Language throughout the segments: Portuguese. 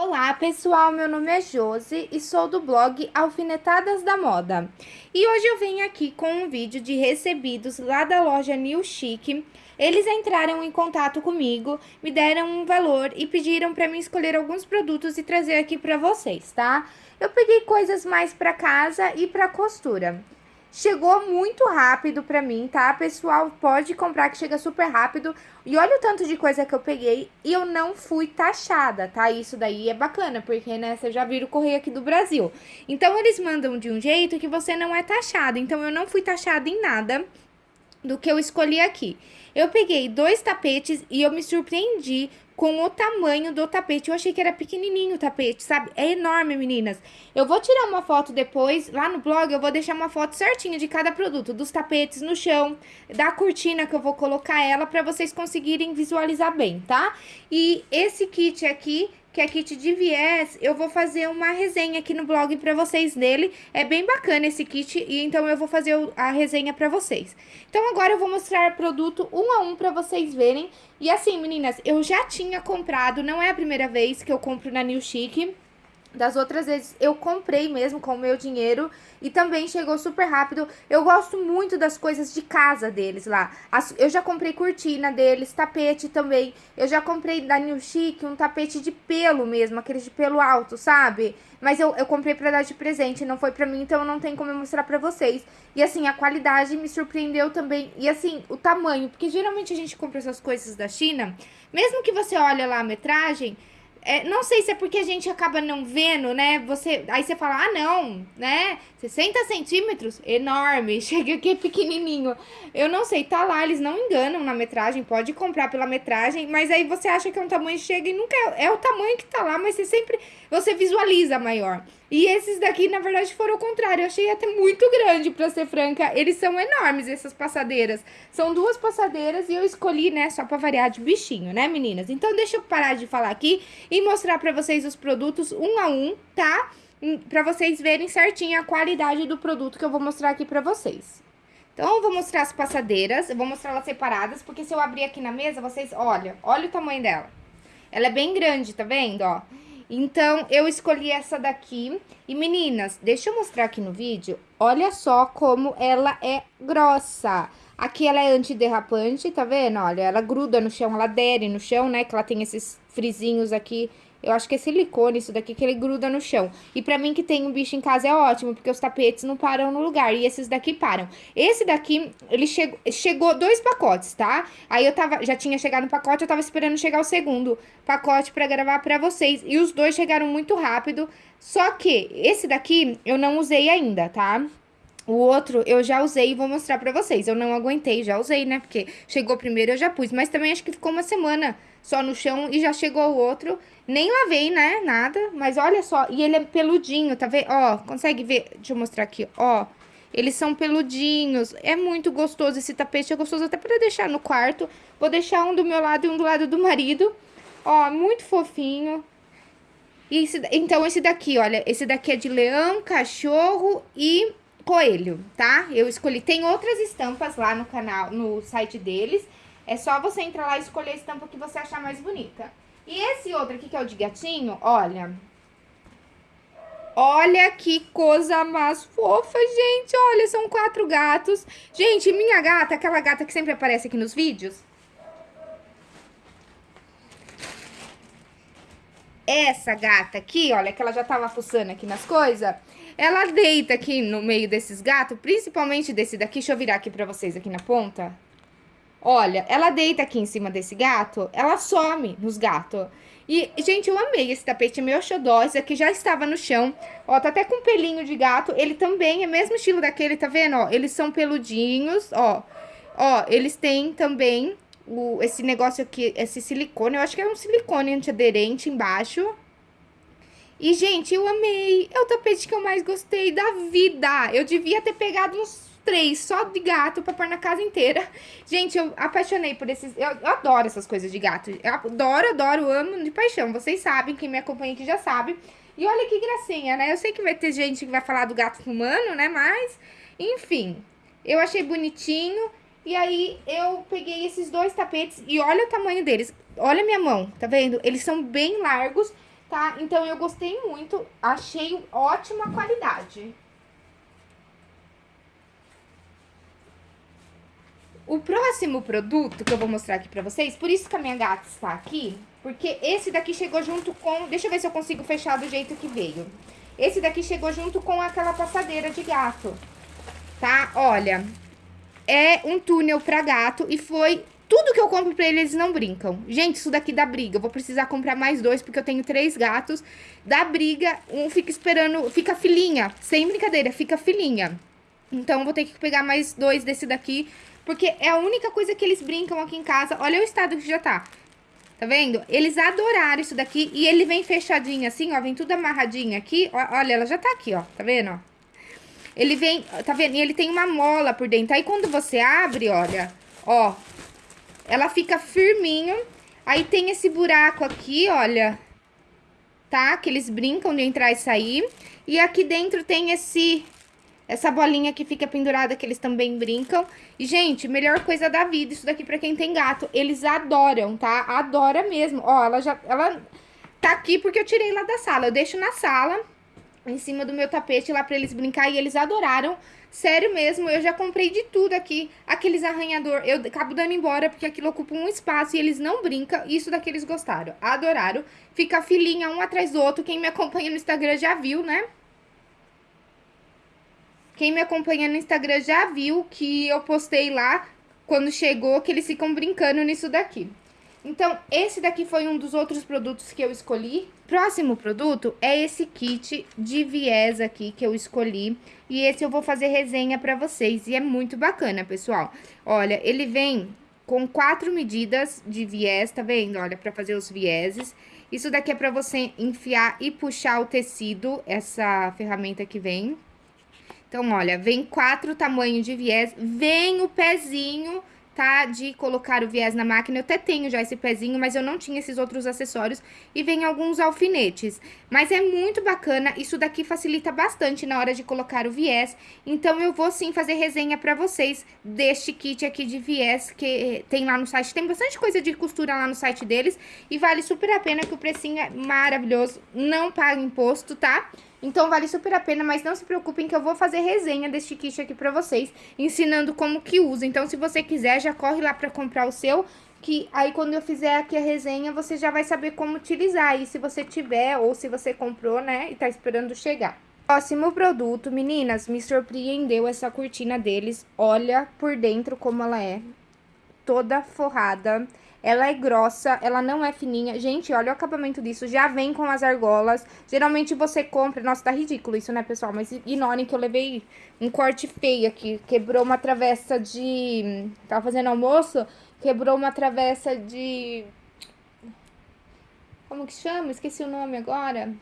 Olá pessoal, meu nome é Josi e sou do blog Alfinetadas da Moda. E hoje eu venho aqui com um vídeo de recebidos lá da loja New Chic. Eles entraram em contato comigo, me deram um valor e pediram para mim escolher alguns produtos e trazer aqui para vocês, tá? Eu peguei coisas mais para casa e para costura. Chegou muito rápido pra mim, tá? Pessoal, pode comprar que chega super rápido. E olha o tanto de coisa que eu peguei e eu não fui taxada, tá? Isso daí é bacana, porque, né, você já viram o correio aqui do Brasil. Então, eles mandam de um jeito que você não é taxado. Então, eu não fui taxada em nada do que eu escolhi aqui. Eu peguei dois tapetes e eu me surpreendi com o tamanho do tapete. Eu achei que era pequenininho o tapete, sabe? É enorme, meninas. Eu vou tirar uma foto depois, lá no blog, eu vou deixar uma foto certinha de cada produto, dos tapetes no chão, da cortina que eu vou colocar ela, pra vocês conseguirem visualizar bem, tá? E esse kit aqui que é kit de viés, eu vou fazer uma resenha aqui no blog pra vocês dele. É bem bacana esse kit e então eu vou fazer a resenha pra vocês. Então agora eu vou mostrar produto um a um pra vocês verem. E assim, meninas, eu já tinha comprado, não é a primeira vez que eu compro na New Chic. Das outras vezes eu comprei mesmo com o meu dinheiro e também chegou super rápido. Eu gosto muito das coisas de casa deles lá. As, eu já comprei cortina deles, tapete também. Eu já comprei da New Chic um tapete de pelo mesmo, aqueles de pelo alto, sabe? Mas eu, eu comprei pra dar de presente, não foi pra mim, então não tem como eu mostrar pra vocês. E assim, a qualidade me surpreendeu também. E assim, o tamanho, porque geralmente a gente compra essas coisas da China, mesmo que você olhe lá a metragem é, não sei se é porque a gente acaba não vendo, né? Você, aí você fala, ah, não, né? 60 centímetros, enorme, chega aqui pequenininho. Eu não sei, tá lá, eles não enganam na metragem, pode comprar pela metragem, mas aí você acha que é um tamanho, chega e nunca é, é o tamanho que tá lá, mas você sempre, você visualiza maior. E esses daqui, na verdade, foram o contrário, eu achei até muito grande, pra ser franca, eles são enormes, essas passadeiras. São duas passadeiras e eu escolhi, né, só pra variar de bichinho, né, meninas? Então, deixa eu parar de falar aqui e mostrar pra vocês os produtos um a um, tá? Para vocês verem certinho a qualidade do produto que eu vou mostrar aqui pra vocês. Então, eu vou mostrar as passadeiras, eu vou mostrar elas separadas, porque se eu abrir aqui na mesa, vocês, olha, olha o tamanho dela. Ela é bem grande, tá vendo, ó? Então, eu escolhi essa daqui. E, meninas, deixa eu mostrar aqui no vídeo. Olha só como ela é grossa. Aqui ela é antiderrapante, tá vendo? Olha, ela gruda no chão, ela adere no chão, né? Que ela tem esses frisinhos aqui eu acho que é silicone isso daqui, que ele gruda no chão. E pra mim que tem um bicho em casa é ótimo, porque os tapetes não param no lugar. E esses daqui param. Esse daqui, ele chegou, chegou dois pacotes, tá? Aí eu tava, já tinha chegado no pacote, eu tava esperando chegar o segundo pacote pra gravar pra vocês. E os dois chegaram muito rápido. Só que esse daqui eu não usei ainda, tá? O outro eu já usei e vou mostrar pra vocês. Eu não aguentei, já usei, né? Porque chegou primeiro eu já pus. Mas também acho que ficou uma semana só no chão e já chegou o outro. Nem lavei, né? Nada. Mas olha só. E ele é peludinho, tá vendo? Ó, consegue ver? Deixa eu mostrar aqui, ó. Eles são peludinhos. É muito gostoso esse tapete. É gostoso até pra deixar no quarto. Vou deixar um do meu lado e um do lado do marido. Ó, muito fofinho. E esse, então, esse daqui, olha. Esse daqui é de leão, cachorro e coelho, tá? Eu escolhi. Tem outras estampas lá no canal, no site deles. É só você entrar lá e escolher a estampa que você achar mais bonita. E esse outro aqui, que é o de gatinho, olha. Olha que coisa mais fofa, gente. Olha, são quatro gatos. Gente, minha gata, aquela gata que sempre aparece aqui nos vídeos. Essa gata aqui, olha, que ela já tava fuçando aqui nas coisas. Ela deita aqui no meio desses gatos, principalmente desse daqui. Deixa eu virar aqui pra vocês aqui na ponta. Olha, ela deita aqui em cima desse gato, ela some nos gatos. E, gente, eu amei esse tapete, meu xodó, esse aqui já estava no chão. Ó, tá até com pelinho de gato, ele também é mesmo estilo daquele, tá vendo? Ó, eles são peludinhos, ó. Ó, eles têm também o, esse negócio aqui, esse silicone, eu acho que é um silicone antiaderente embaixo. E, gente, eu amei, é o tapete que eu mais gostei da vida. Eu devia ter pegado uns três só de gato pra pôr na casa inteira. Gente, eu apaixonei por esses... Eu, eu, adoro essas coisas de gato. Eu adoro, adoro, amo de paixão. Vocês sabem, quem me acompanha aqui já sabe. E olha que gracinha, né? Eu sei que vai ter gente que vai falar do gato humano, né? Mas, enfim, eu achei bonitinho. E aí, eu peguei esses dois tapetes e olha o tamanho deles. Olha minha mão, tá vendo? Eles são bem largos. Tá? Então, eu gostei muito, achei ótima qualidade. O próximo produto que eu vou mostrar aqui pra vocês, por isso que a minha gata está aqui, porque esse daqui chegou junto com... Deixa eu ver se eu consigo fechar do jeito que veio. Esse daqui chegou junto com aquela passadeira de gato, tá? Olha, é um túnel pra gato e foi... Tudo que eu compro pra eles, eles não brincam. Gente, isso daqui dá briga. Eu vou precisar comprar mais dois, porque eu tenho três gatos. Dá briga, um fica esperando... Fica filhinha. Sem brincadeira, fica filhinha. Então, eu vou ter que pegar mais dois desse daqui porque é a única coisa que eles brincam aqui em casa. Olha o estado que já tá. Tá vendo? Eles adoraram isso daqui. E ele vem fechadinho assim, ó. Vem tudo amarradinho aqui. Olha, ela já tá aqui, ó. Tá vendo, Ele vem, tá vendo? E ele tem uma mola por dentro. Aí, quando você abre, olha, ó. Ela fica firminho. Aí, tem esse buraco aqui, olha. Tá? Que eles brincam de entrar e sair. E aqui dentro tem esse essa bolinha que fica pendurada, que eles também brincam. E, gente, melhor coisa da vida, isso daqui pra quem tem gato. Eles adoram, tá? Adora mesmo. Ó, ela já... Ela tá aqui porque eu tirei lá da sala. Eu deixo na sala, em cima do meu tapete lá pra eles brincar. E eles adoraram. Sério mesmo, eu já comprei de tudo aqui. Aqueles arranhador, eu acabo dando embora porque aquilo ocupa um espaço e eles não brincam. Isso daqui eles gostaram, adoraram. Fica filinha um atrás do outro. Quem me acompanha no Instagram já viu, né? Quem me acompanha no Instagram já viu que eu postei lá, quando chegou, que eles ficam brincando nisso daqui. Então, esse daqui foi um dos outros produtos que eu escolhi. Próximo produto é esse kit de viés aqui que eu escolhi. E esse eu vou fazer resenha pra vocês. E é muito bacana, pessoal. Olha, ele vem com quatro medidas de viés, tá vendo? Olha, pra fazer os vieses. Isso daqui é pra você enfiar e puxar o tecido, essa ferramenta que vem, então, olha, vem quatro tamanhos de viés, vem o pezinho, De colocar o viés na máquina. Eu até tenho já esse pezinho, mas eu não tinha esses outros acessórios. E vem alguns alfinetes. Mas é muito bacana, isso daqui facilita bastante na hora de colocar o viés. Então, eu vou sim fazer resenha pra vocês deste kit aqui de viés que tem lá no site. Tem bastante coisa de costura lá no site deles. E vale super a pena que o precinho é maravilhoso. Não paga imposto, tá? Tá? Então, vale super a pena, mas não se preocupem que eu vou fazer resenha deste kit aqui pra vocês, ensinando como que usa. Então, se você quiser, já corre lá pra comprar o seu, que aí quando eu fizer aqui a resenha, você já vai saber como utilizar. E se você tiver, ou se você comprou, né, e tá esperando chegar. Próximo produto, meninas, me surpreendeu essa cortina deles. Olha por dentro como ela é, toda forrada. Ela é grossa, ela não é fininha. Gente, olha o acabamento disso. Já vem com as argolas. Geralmente você compra... Nossa, tá ridículo isso, né, pessoal? Mas ignorem que eu levei um corte feio aqui. Quebrou uma travessa de... Tava fazendo almoço, quebrou uma travessa de... Como que chama? Esqueci o nome agora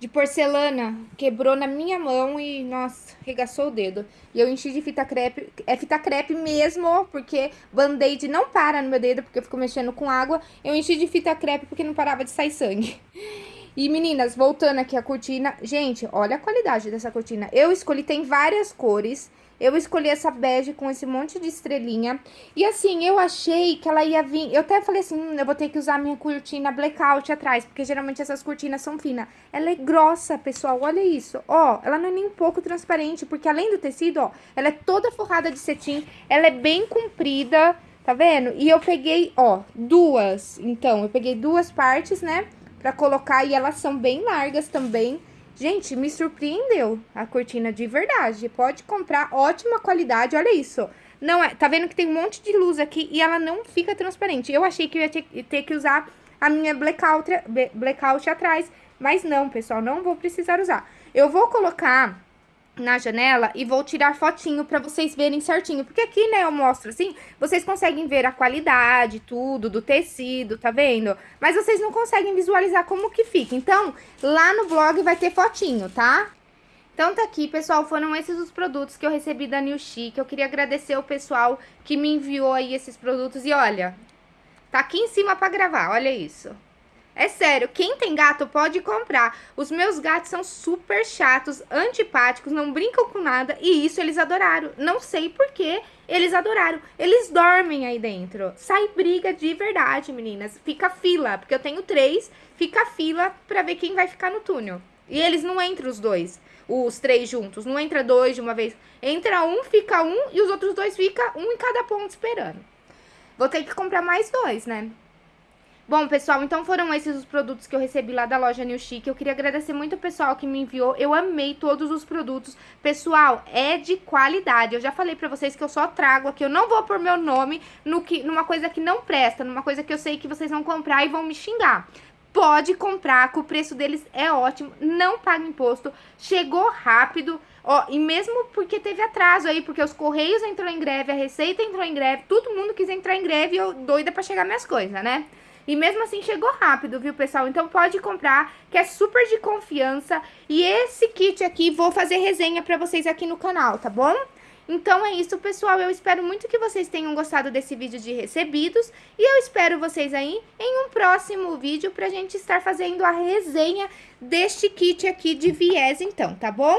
de porcelana quebrou na minha mão e, nossa, regaçou o dedo. E eu enchi de fita crepe, é fita crepe mesmo, porque band-aid não para no meu dedo, porque eu fico mexendo com água. Eu enchi de fita crepe porque não parava de sair sangue. E meninas, voltando aqui a cortina, gente, olha a qualidade dessa cortina. Eu escolhi, tem várias cores, eu escolhi essa bege com esse monte de estrelinha. E assim, eu achei que ela ia vir... Eu até falei assim, hum, eu vou ter que usar minha cortina blackout atrás. Porque geralmente essas cortinas são finas. Ela é grossa, pessoal. Olha isso. Ó, ela não é nem um pouco transparente. Porque além do tecido, ó, ela é toda forrada de cetim. Ela é bem comprida, tá vendo? E eu peguei, ó, duas. Então, eu peguei duas partes, né? Pra colocar. E elas são bem largas também. Gente, me surpreendeu a cortina de verdade. Pode comprar, ótima qualidade, olha isso. Não é, tá vendo que tem um monte de luz aqui e ela não fica transparente. Eu achei que eu ia ter, ter que usar a minha blackout, blackout atrás, mas não, pessoal, não vou precisar usar. Eu vou colocar na janela e vou tirar fotinho pra vocês verem certinho. Porque aqui, né, eu mostro assim, vocês conseguem ver a qualidade, tudo, do tecido, tá vendo? Mas vocês não conseguem visualizar como que fica. Então, lá no blog vai ter fotinho, tá? Então, tá aqui, pessoal, foram esses os produtos que eu recebi da New Chic. Eu queria agradecer o pessoal que me enviou aí esses produtos. E olha, tá aqui em cima pra gravar, olha isso. É sério, quem tem gato pode comprar. Os meus gatos são super chatos, antipáticos, não brincam com nada e isso eles adoraram. Não sei por que eles adoraram. Eles dormem aí dentro. Sai briga de verdade, meninas. Fica fila, porque eu tenho três, fica fila pra ver quem vai ficar no túnel. E eles não entram os dois, os três juntos. Não entra dois de uma vez. Entra um, fica um e os outros dois fica um em cada ponto esperando. Vou ter que comprar mais dois, né? Bom, pessoal, então foram esses os produtos que eu recebi lá da loja New Chic. Eu queria agradecer muito o pessoal que me enviou. Eu amei todos os produtos. Pessoal, é de qualidade. Eu já falei pra vocês que eu só trago aqui. Eu não vou pôr meu nome no que, numa coisa que não presta, numa coisa que eu sei que vocês vão comprar e vão me xingar. Pode comprar, que o preço deles é ótimo, não paga imposto, chegou rápido, ó, e mesmo porque teve atraso aí, porque os Correios entrou em greve, a Receita entrou em greve, todo mundo quis entrar em greve e eu doida pra chegar minhas coisas, né? E mesmo assim chegou rápido, viu, pessoal? Então pode comprar, que é super de confiança. E esse kit aqui, vou fazer resenha pra vocês aqui no canal, tá bom? Então é isso, pessoal. Eu espero muito que vocês tenham gostado desse vídeo de recebidos. E eu espero vocês aí em um próximo vídeo pra gente estar fazendo a resenha deste kit aqui de viés, então, tá bom?